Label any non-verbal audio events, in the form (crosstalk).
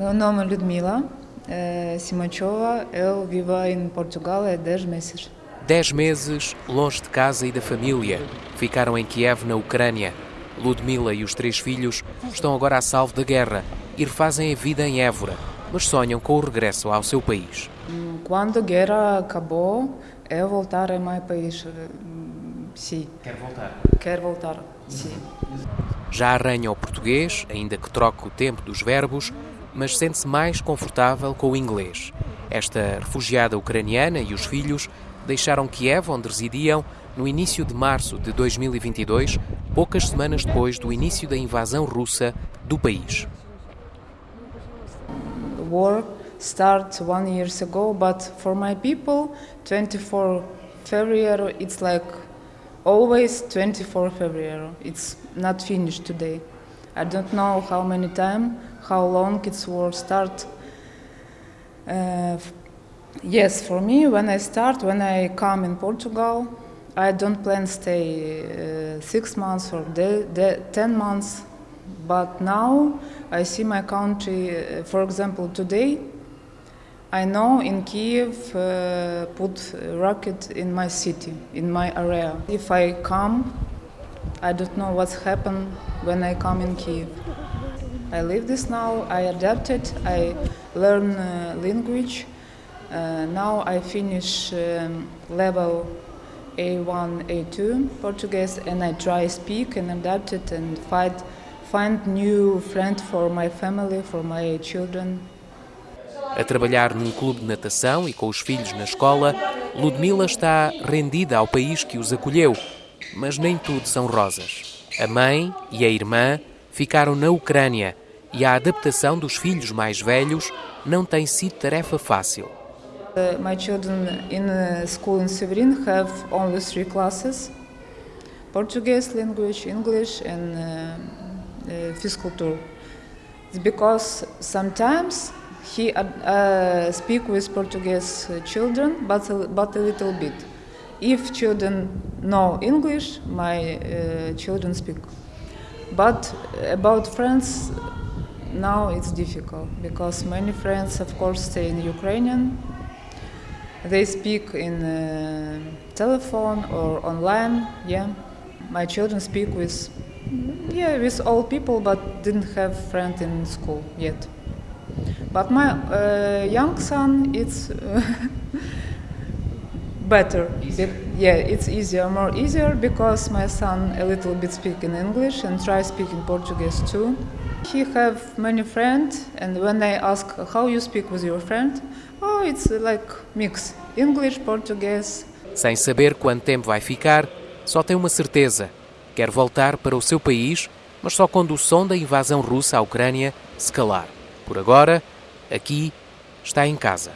Meu nome é Ludmila uh, Simachova, eu vivo em Portugal há 10 meses. 10 meses longe de casa e da família. Ficaram em Kiev, na Ucrânia. Ludmila e os três filhos estão agora a salvo da guerra e refazem a vida em Évora, mas sonham com o regresso ao seu país. Quando a guerra acabou, eu voltar ao meu país. Sim. Quer voltar? Quero voltar, sim. Já arranha o português, ainda que troque o tempo dos verbos, mas sente-se mais confortável com o inglês. Esta refugiada ucraniana e os filhos deixaram Kiev, onde residiam, no início de março de 2022, poucas semanas depois do início da invasão russa do país. The war started one years ago, but for my people, 24 February, it's like always 24 February. It's not finished today. I don't know how many time, how long it's war start. Uh, yes, for me, when I start, when I come in Portugal, I don't plan stay uh, six months or de- de- ten months. But now I see my country. Uh, for example, today I know in Kiev uh, put rocket in my city, in my area. If I come, I don't know what's happened when I come in Kiev. I live this now. I adapted. I learn uh, language. Uh, now I finish um, level A1, A2 Portuguese, and I try speak and adapt it and find find new friend for my family, for my children. A trabalhar num clube de natação e com os filhos na escola, Ludmila está rendida ao país que os acolheu, mas nem tudo são rosas. A mãe e a irmã ficaram na Ucrânia e a adaptação dos filhos mais velhos não tem sido tarefa fácil. Uh, my children in uh, school in Severin have only three classes: Portuguese language, English, and uh, uh, physical because sometimes he uh, speak with Portuguese children, but a, but a little bit. If children know English, my uh, children speak. But about friends, now it's difficult because many friends, of course, stay in Ukrainian. They speak in uh, telephone or online. Yeah, my children speak with yeah with all people, but didn't have friend in school yet. But my uh, young son, it's (laughs) better. Be- yeah, it's easier, more easier because my son a little bit speak in English and try speaking Portuguese too. He have many friends, and when I ask how you speak with your friend, oh, it's like mix English, Portuguese. Sem saber quanto tempo vai ficar, só tem uma certeza: quer voltar para o seu país, mas só quando o som da invasão russa à Ucrânia se calar. Por agora, aqui está em casa.